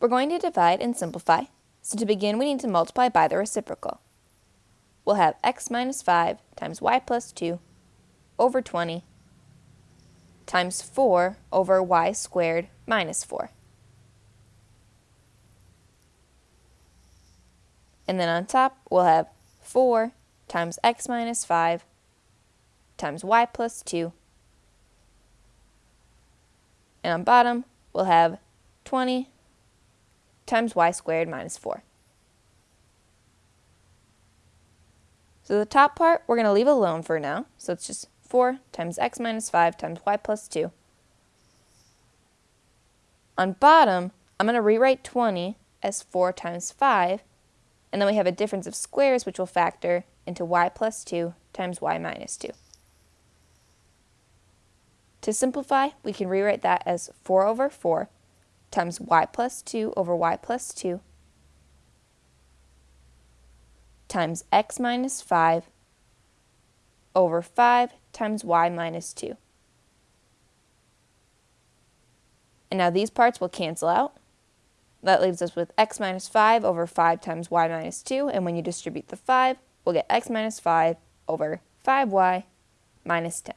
We're going to divide and simplify, so to begin we need to multiply by the reciprocal. We'll have x minus 5 times y plus 2 over 20 times 4 over y squared minus 4. And then on top, we'll have 4 times x minus 5 times y plus 2. And on bottom, we'll have 20 times y squared minus 4. So the top part, we're going to leave alone for now. So it's just 4 times x minus 5 times y plus 2. On bottom, I'm going to rewrite 20 as 4 times 5, and then we have a difference of squares which will factor into y plus 2 times y minus 2. To simplify, we can rewrite that as 4 over 4 times y plus 2 over y plus 2 times x minus 5 over 5 times y minus 2. And now these parts will cancel out. That leaves us with x minus 5 over 5 times y minus 2, and when you distribute the 5, we'll get x minus 5 over 5y minus 10.